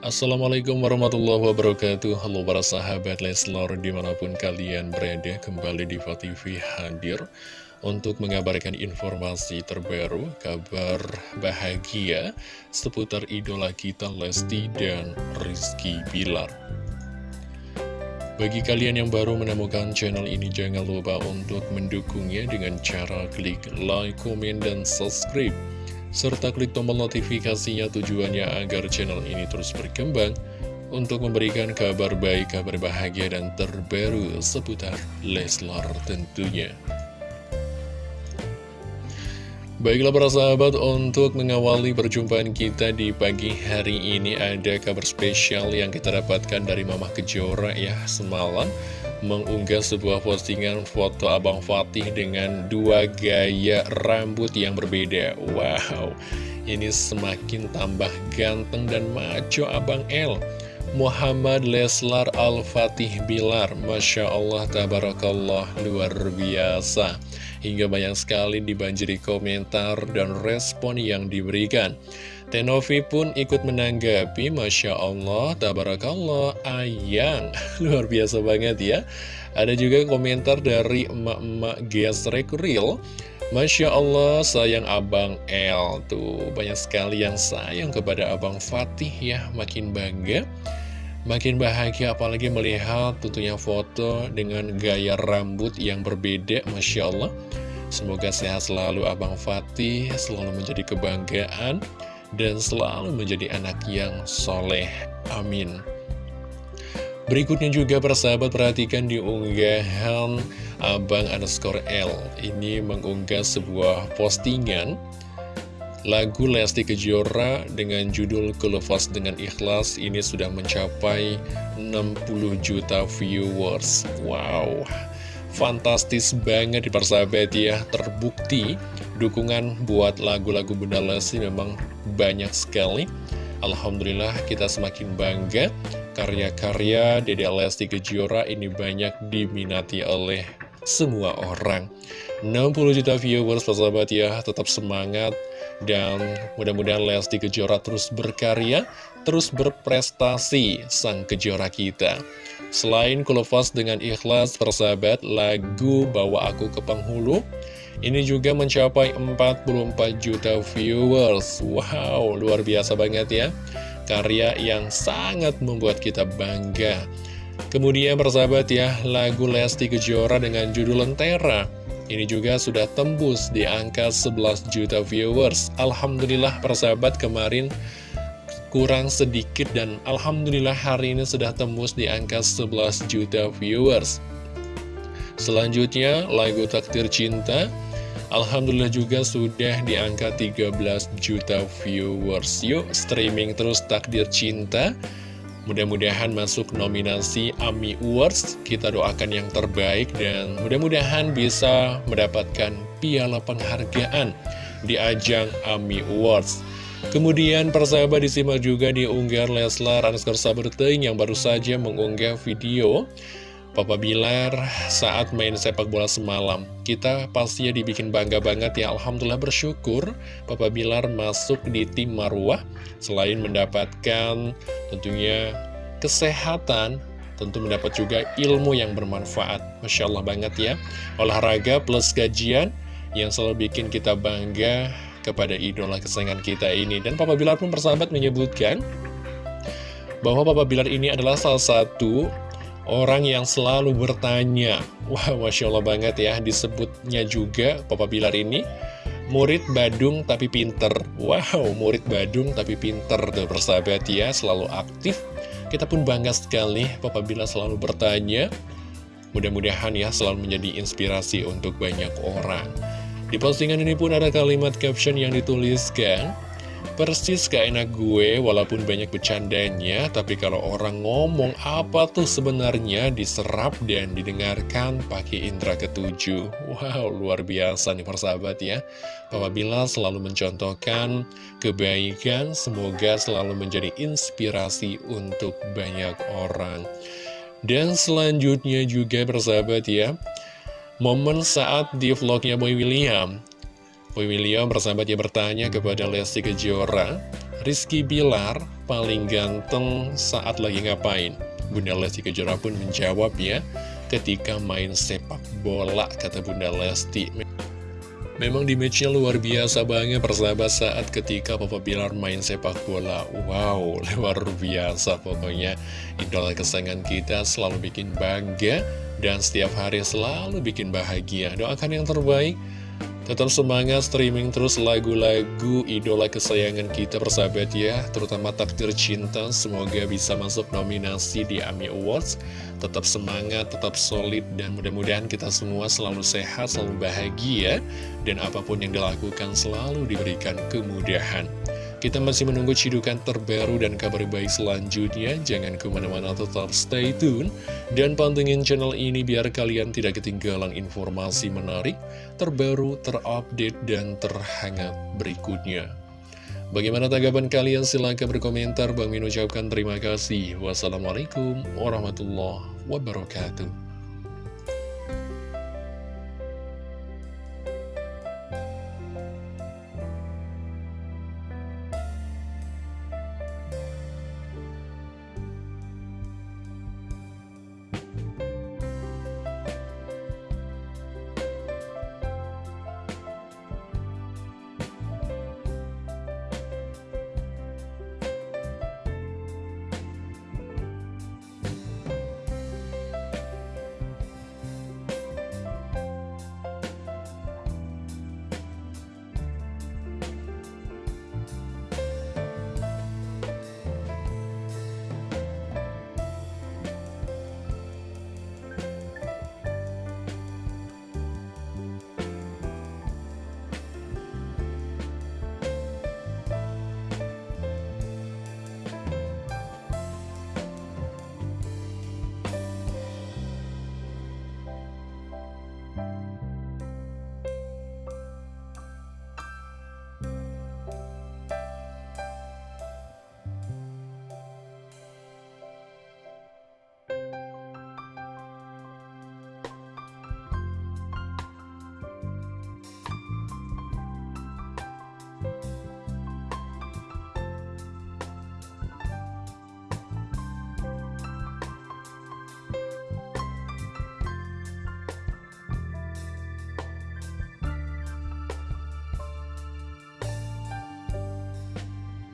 Assalamualaikum warahmatullahi wabarakatuh. Halo para sahabat Leslar di mana pun kalian berada Kembali di TV hadir Untuk mengabarkan informasi terbaru Kabar bahagia Seputar idola kita Lesti dan Rizky Bilar. Bagi kalian yang baru menemukan channel ini, jangan lupa untuk mendukungnya dengan cara klik like, komen, dan subscribe serta klik tombol notifikasinya tujuannya agar channel ini terus berkembang untuk memberikan kabar baik, kabar bahagia, dan terbaru seputar Leslar tentunya. Baiklah para sahabat, untuk mengawali perjumpaan kita di pagi hari ini ada kabar spesial yang kita dapatkan dari Mama Kejora ya semalam mengunggah sebuah postingan foto Abang Fatih dengan dua gaya rambut yang berbeda. Wow, ini semakin tambah ganteng dan maco Abang L. Muhammad Leslar Al-Fatih Bilar Masya Allah, Tabarakallah, luar biasa Hingga banyak sekali dibanjiri komentar dan respon yang diberikan Tenovi pun ikut menanggapi Masya Allah, Tabarakallah, Ayang Luar biasa banget ya. Ada juga komentar dari emak-emak gesrek real Masya Allah sayang Abang L Tuh banyak sekali yang sayang kepada Abang Fatih ya. Makin bangga Makin bahagia apalagi melihat tentunya foto dengan gaya rambut yang berbeda Masya Allah. Semoga sehat selalu Abang Fatih. Selalu menjadi kebanggaan Dan selalu menjadi anak yang soleh. Amin. Berikutnya juga persahabat perhatikan di unggahan Abang underscore L. Ini mengunggah sebuah postingan Lagu Lesti Kejora dengan judul Kelepas dengan Ikhlas. Ini sudah mencapai 60 juta viewers. Wow, fantastis banget di persahabat ya. Terbukti dukungan buat lagu-lagu Bunda Lesti memang banyak sekali. Alhamdulillah kita semakin bangga karya-karya Dede Lesti Kejora ini banyak diminati oleh semua orang. 60 juta viewers persahabat ya, tetap semangat dan mudah-mudahan Lesti Kejora terus berkarya, terus berprestasi sang kejora kita. Selain kulepas dengan ikhlas persahabat, lagu Bawa Aku ke Penghulu, ini juga mencapai 44 juta viewers. Wow, luar biasa banget ya. Karya yang sangat membuat kita bangga. Kemudian persahabat ya, lagu Lesti Kejora dengan judul Lentera ini juga sudah tembus di angka 11 juta viewers. Alhamdulillah persahabat kemarin kurang sedikit dan Alhamdulillah hari ini sudah tembus di angka 11 juta viewers. Selanjutnya lagu Takdir Cinta Alhamdulillah juga sudah di angka 13 juta viewers. Yuk streaming terus Takdir Cinta. Mudah-mudahan masuk nominasi AMI Awards, kita doakan yang terbaik dan mudah-mudahan bisa mendapatkan piala penghargaan di ajang AMI Awards. Kemudian persahabat disimak juga di unggahan Leslar Anskar Sabertein yang baru saja mengunggah video Papa Bilar saat main sepak bola semalam. Kita pastinya dibikin bangga banget ya, Alhamdulillah bersyukur Papa Bilar masuk di tim Marwah. Selain mendapatkan tentunya kesehatan, tentu mendapat juga ilmu yang bermanfaat. Masya Allah banget ya, olahraga plus gajian yang selalu bikin kita bangga kepada idola kesayangan kita ini. Dan Papa Bilar pun persahabat menyebutkan bahwa Papa Bilar ini adalah salah satu Orang yang selalu bertanya. Wah, Masya Allah banget ya Disebutnya juga Papa Bilar ini. Murid Badung tapi pinter. Wow, murid Badung tapi pinter Tuh persahabat ya, selalu aktif. Kita pun bangga sekali Papa Bilar selalu bertanya. Mudah-mudahan ya selalu menjadi inspirasi untuk banyak orang. Di postingan ini pun ada kalimat caption yang dituliskan Persis gak enak gue walaupun banyak bercandanya Tapi kalau orang ngomong apa tuh sebenarnya? Diserap dan didengarkan pakai indera ketujuh. Wow luar biasa nih persahabat ya. Apabila selalu mencontohkan kebaikan Semoga selalu menjadi inspirasi untuk banyak orang. Dan selanjutnya juga persahabat ya Momen saat di vlognya Boy William Boy William bersahabat yang bertanya kepada Lesti Kejora, Rizky Bilar paling ganteng saat lagi ngapain? Bunda Lesti Kejora pun menjawab ya, ketika main sepak bola, kata Bunda Lesti. Memang di matchnya luar biasa banget persahabat saat ketika Papa Bilar main sepak bola Wow, luar biasa pokoknya Idola kesayangan kita selalu bikin bangga Dan setiap hari selalu bikin bahagia Doakan yang terbaik Tetap semangat streaming terus lagu-lagu idola kesayangan kita persahabat ya. Terutama Takdir Cinta Semoga bisa masuk nominasi di AMI Awards. Tetap semangat, tetap solid Dan mudah-mudahan kita semua selalu sehat, selalu bahagia. Dan apa pun yang dilakukan selalu diberikan kemudahan kita masih menunggu cidukan terbaru dan kabar baik selanjutnya. Jangan ke mana-mana tetap stay tune. Dan pantengin channel ini biar kalian tidak ketinggalan informasi menarik, terbaru, terupdate, dan terhangat berikutnya. Bagaimana tanggapan kalian? Silahkan berkomentar. Bang Min ucapkan terima kasih. Wassalamualaikum warahmatullahi wabarakatuh.